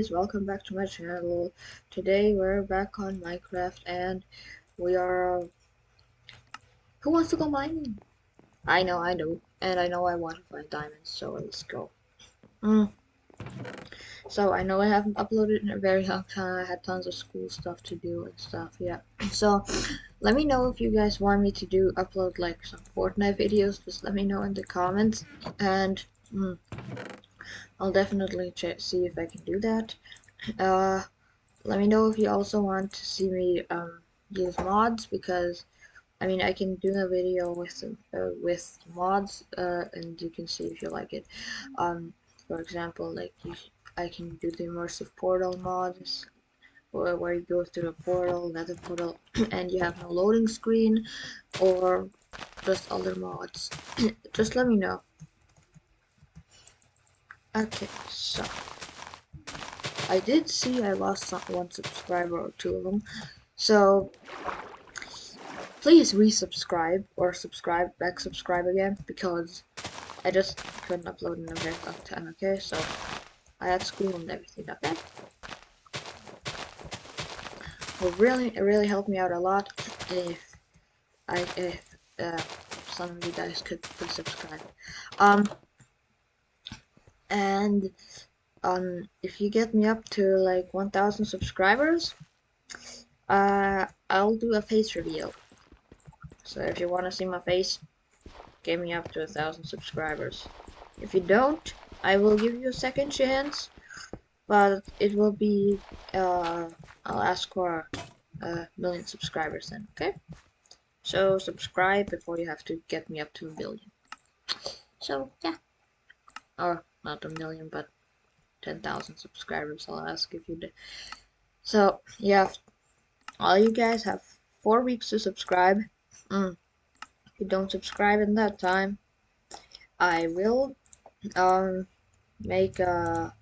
guys, welcome back to my channel. Today we're back on Minecraft and we are... Who wants to go mining? I know, I know. And I know I want to find diamonds, so let's go. Mm. So I know I haven't uploaded in a very long time. I had tons of school stuff to do and stuff, yeah. So let me know if you guys want me to do upload like some Fortnite videos. Just let me know in the comments. And... Mm, I'll definitely check see if I can do that. Uh, let me know if you also want to see me um, use mods because I mean I can do a video with uh, with mods uh, and you can see if you like it. Um, for example, like you, I can do the immersive portal mods where, where you go through a portal, nether portal, and you have no loading screen, or just other mods. just let me know. Okay, so I did see I lost one subscriber or two of them, so please resubscribe or subscribe back subscribe again because I just couldn't upload in a very long time. Okay, so I had school and everything. Okay, would really it really helped me out a lot if I if uh, some of you guys could please subscribe. Um and um, if you get me up to like 1000 subscribers uh, I'll do a face reveal. So if you want to see my face get me up to a thousand subscribers. If you don't I will give you a second chance but it will be uh, I'll ask for a million subscribers then okay? So subscribe before you have to get me up to a billion so yeah. Or not a million, but 10,000 subscribers. I'll ask if you did. So, yeah, all you guys have four weeks to subscribe. Mm. If you don't subscribe in that time, I will um make a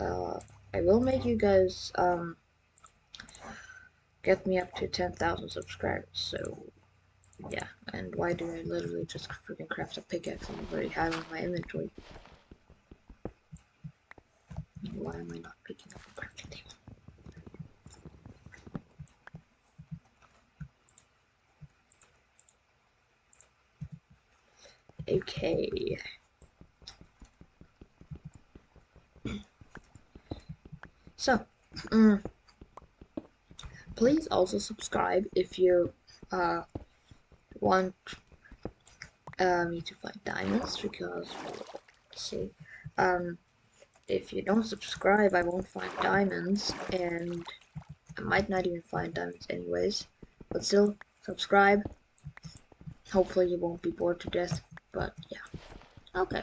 uh, I will make you guys um get me up to 10,000 subscribers. So yeah, and why do I literally just freaking craft a pickaxe I already have in my inventory? Why am I not picking up a crafting table? Okay. So, um, please also subscribe if you uh, want uh, me to find diamonds because, see, um, if you don't subscribe, I won't find diamonds, and I might not even find diamonds anyways. But still, subscribe. Hopefully you won't be bored to death, but yeah. Okay.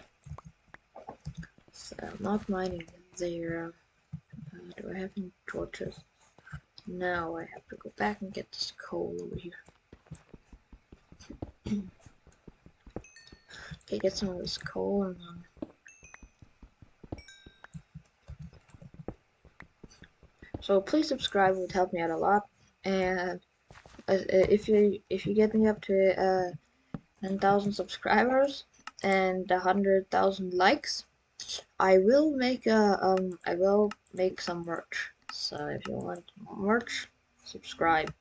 So, not mining there. Uh, do I have any torches? No, I have to go back and get this coal over here. okay, get some of this coal and then So please subscribe; it would help me out a lot. And uh, if you if you get me up to uh, 10,000 subscribers and 100,000 likes, I will make a um I will make some merch. So if you want merch, subscribe.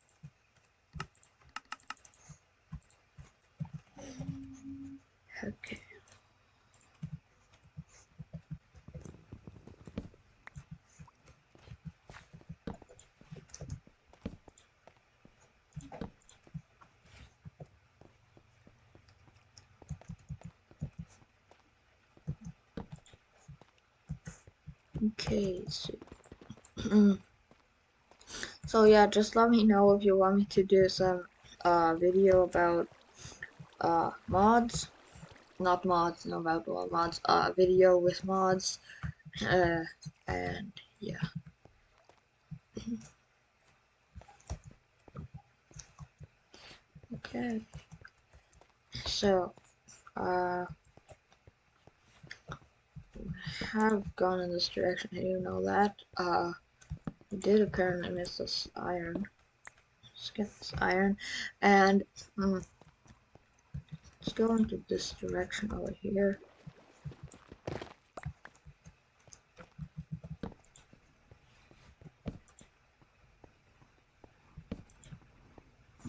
Okay. Okay, so, so yeah, just let me know if you want me to do some uh, video about uh, mods, not mods, no about mods, uh, video with mods, uh, and yeah. okay, so, uh, have gone in this direction, I do know that. Uh, I did apparently miss this iron. Let's get this iron, and um, let's go into this direction over here.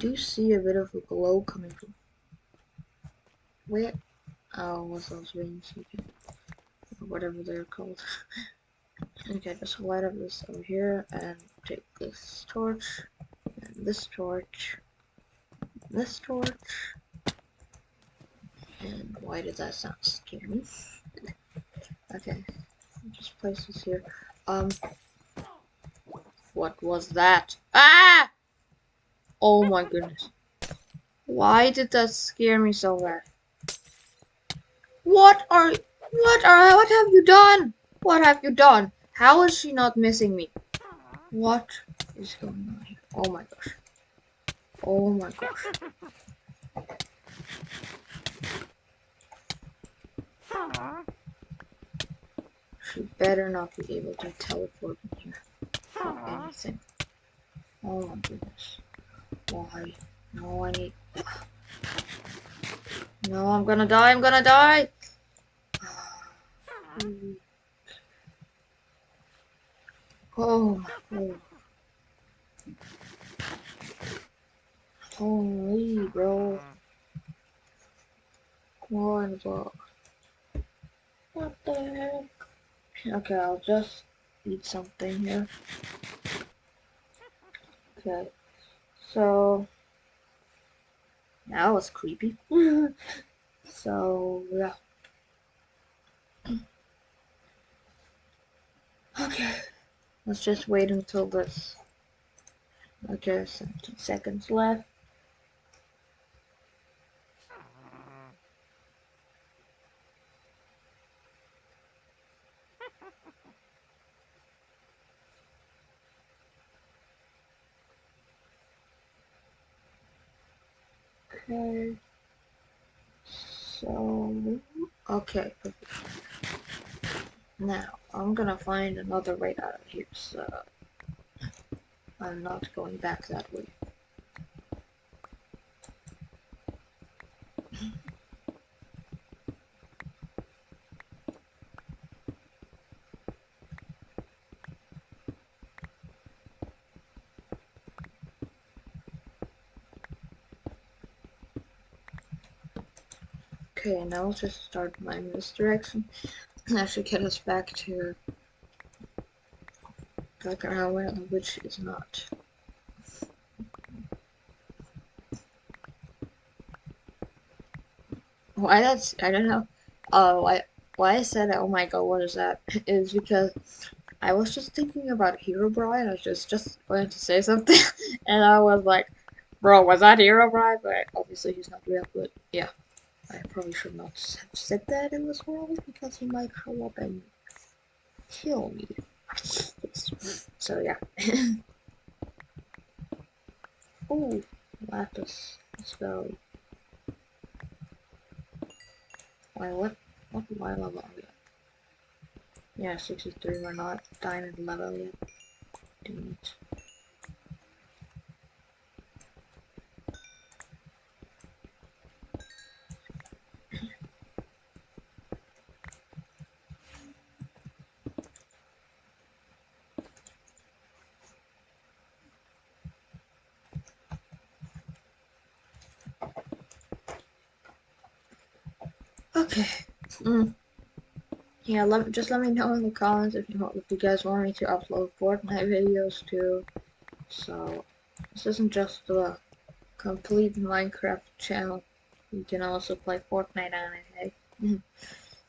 do see a bit of a glow coming from where oh what's those rings? Whatever they're called. okay, just light up this over here and take this torch and this torch, and this torch. And why did that sound scary? okay, just place this here. Um, what was that? Ah! Oh my goodness. Why did that scare me so bad? What are, what are, what have you done? What have you done? How is she not missing me? What is going on here? Oh my gosh. Oh my gosh. She better not be able to teleport here anything. Oh my goodness. Why? No, I need... No, I'm gonna die, I'm gonna die! Oh, oh. Holy, bro. What the... What the heck? Okay, I'll just eat something here. Okay, so... That was creepy. so, yeah. Okay, let's just wait until this. Okay, 17 seconds left. Okay. So, okay. Now, I'm gonna find another way out of here, so I'm not going back that way. Okay, now let's just start mining this direction. That should get us back to where the witch is not. Why that's I don't know. Uh, why why I said oh my god what is that is because I was just thinking about Hero Herobrine. I was just just going to say something, and I was like, bro, was that Hero Herobrine? But obviously he's not real. But yeah. I probably should not have said that in this world because he might show up and kill me. So yeah. oh, lapis. Let's go. Why what what my level? Yeah, 63, we're not diamond level yet. Dang Okay. Mm. Yeah, let just let me know in the comments if you if you guys want me to upload Fortnite videos too. So this isn't just a complete Minecraft channel. You can also play Fortnite on it. Hey. Mm.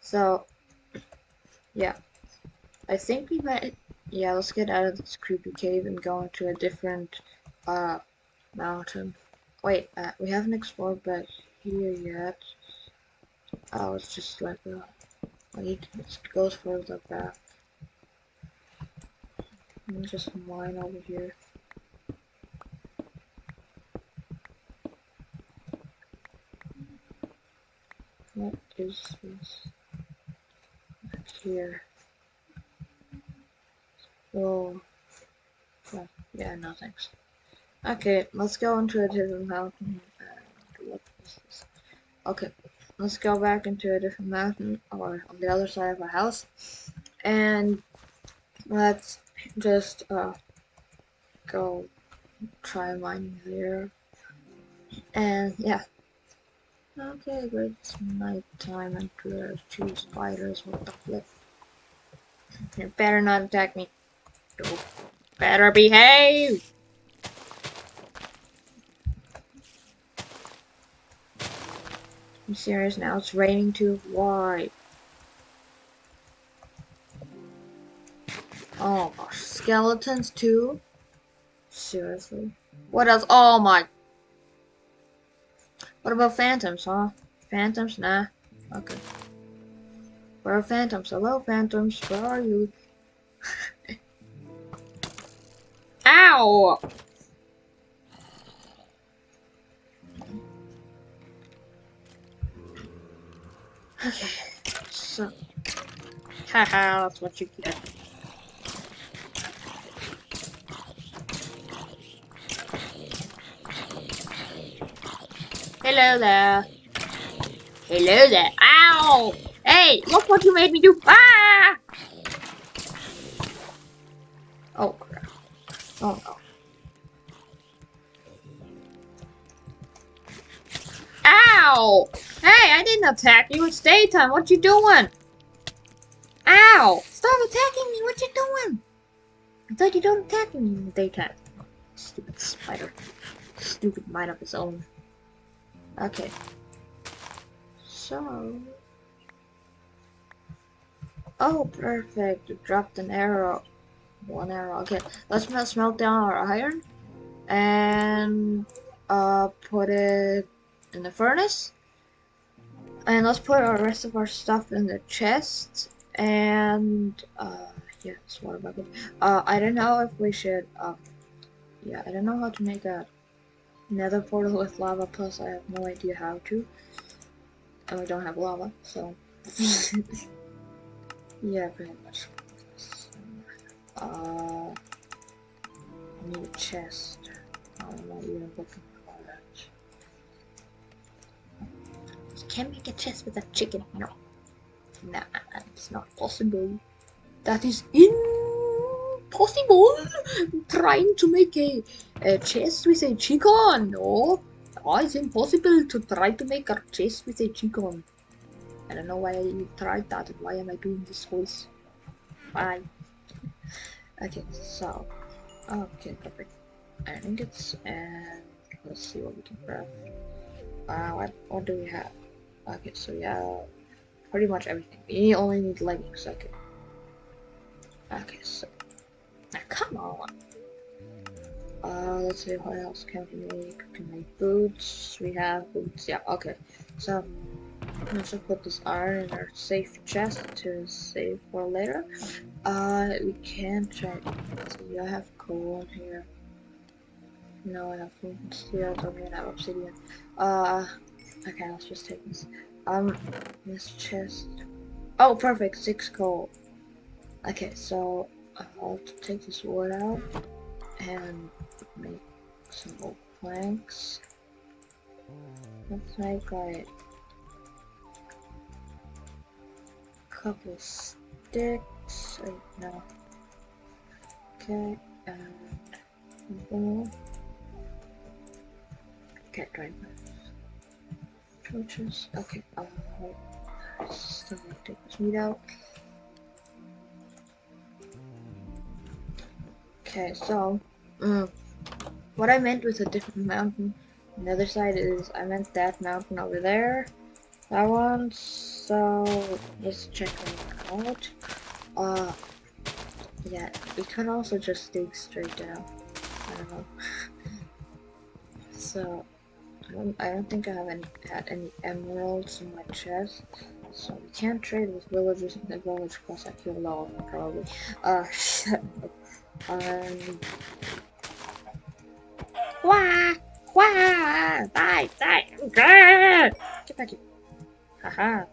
so yeah, I think we might. Yeah, let's get out of this creepy cave and go into a different uh mountain. Wait, uh, we haven't explored back here yet. Oh, it's just like a, Like, it goes further back. Me just mine over here. What is this? Back here. Oh. Yeah, yeah, no thanks. Okay, let's go into a different mountain. And this? Okay, let's go back into a different mountain or on the other side of our house and let's just uh, go try mining there And yeah. Okay, great. It's nighttime and there's two spiders. What the flip? You better not attack me. Better behave! I'm serious now. It's raining too. Why? Oh gosh, skeletons too? Seriously? What else? Oh my. What about phantoms, huh? Phantoms? Nah. Okay. Where are phantoms? Hello, phantoms. Where are you? Ow! Okay. So. Haha, that's what you get. Hello there. Hello there. Ow! Hey, look what you made me do. Ah! Attack you. It's daytime. What you doing? Ow! Stop attacking me. What you doing? I thought you don't attack me in the daytime. Stupid spider. Stupid mind of his own. Okay. So. Oh, perfect. You dropped an arrow. One arrow. Okay. Let's smelt down our iron. And uh, put it in the furnace. And let's put our rest of our stuff in the chest. And uh, yeah, water bucket. Uh, I don't know if we should. Uh, yeah, I don't know how to make a nether portal with lava, plus I have no idea how to. And we don't have lava, so... yeah, pretty much. Uh, I need a chest. I'm not even looking for that. Can't make a chest with a chicken, no. Nah, it's not possible. That is impossible! Trying to make a a chest with a chicken. No, oh, it's impossible to try to make a chest with a chicken. I don't know why I tried that why am I doing this voice. Why? Okay, so okay, perfect. Iron ingots and let's see what we can craft. Uh, what what do we have? Okay, so yeah, pretty much everything. We only need leggings. Okay. Okay, so now come on. Uh, let's see what else can we make. We can make boots. We have boots. Yeah, okay. So, let's just put this iron in our safe chest to save for later. Uh, we can try. See, I have coal in here. No, I have I Don't even have obsidian. Uh, okay, let's just take this. Um, this chest. Oh, perfect. Six coal. Okay, so I'll take this wood out and make some old planks. Let's make like a couple sticks. Wait, no. Okay, and boom. Okay, try torches. Okay, um, wait. Still to take this meat out. Okay, so, mm, what I meant with a different mountain the other side is I meant that mountain over there. That one. So let's check that out. Uh, yeah, we can also just dig straight down. I don't know. so I don't, I don't think I have any had any emeralds in my chest. So we can't trade with villagers in the village because I kill all of them probably. Uh, um, Wah! Wah! Die! Die! Get back here. Haha.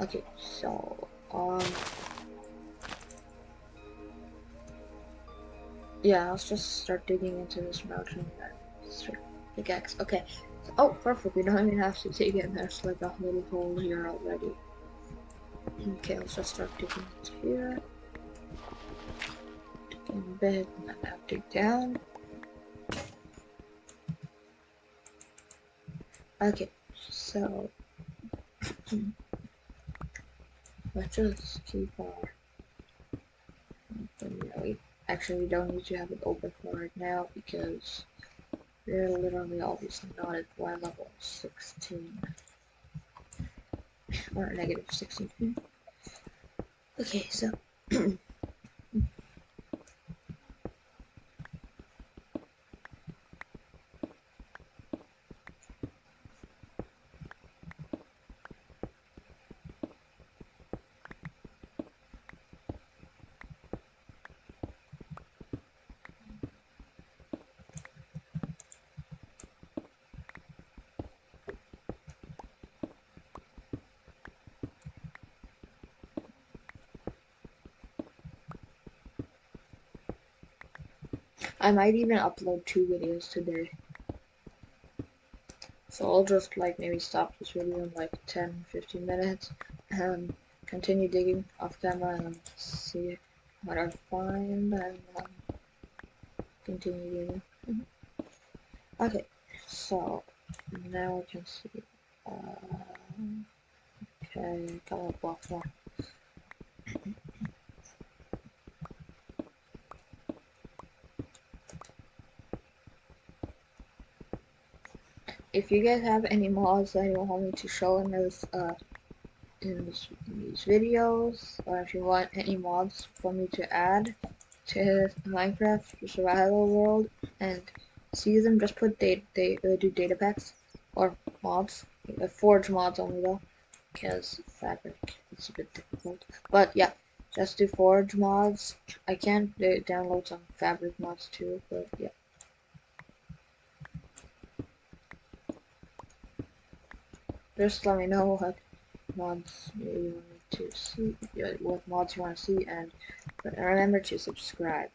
Okay, so, um... Yeah, let's just start digging into this mountain. Pickaxe. Okay. Oh, perfect. We don't even have to dig it. There's like a little hole here already. Okay, let's just start digging into here. Digging a bit, not dig down. Okay, so let's just keep our actually we don't need to have it open for right now because we're literally obviously not at Y level 16 or negative 16. Okay, so I might even upload two videos today. So I'll just like maybe stop this video in like 10 15 minutes and continue digging off camera and see what I find and um, continue digging. Mm -hmm. Okay, so now I can see. Uh, okay, got a block more. If you guys have any mods that you want me to show in this uh in this, these videos or if you want any mods for me to add to Minecraft survival world and see them just put date they uh, do data packs or mods uh, forge mods only though because fabric is a bit difficult. But yeah just do forge mods. I can uh, download some fabric mods too but yeah just let me know what mods you want to see, what mods you want to see, and remember to subscribe.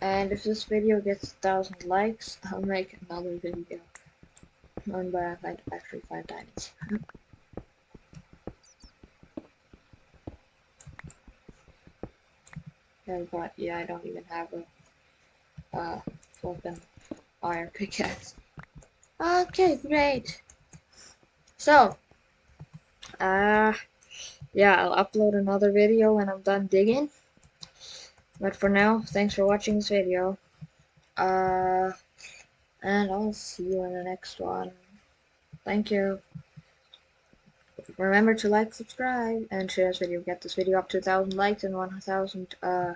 And if this video gets a thousand likes, I'll make another video on where I find actually find diamonds. And but yeah, I don't even have a uh flipping iron pickaxe. Okay, great. So, uh, yeah, I'll upload another video when I'm done digging. But for now, thanks for watching this video. Uh, and I'll see you in the next one. Thank you. Remember to like, subscribe, and share this video. Get this video up to 1,000 likes and 1,000 uh,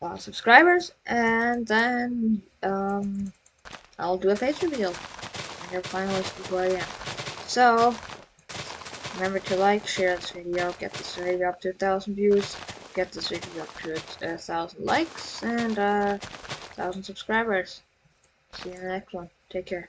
uh, subscribers. And then um, I'll do a face reveal. And you'll finally I. So, remember to like, share this video, get this video up to 1,000 views, get this video up to 1,000 likes, and uh, 1,000 subscribers. See you in the next one. Take care.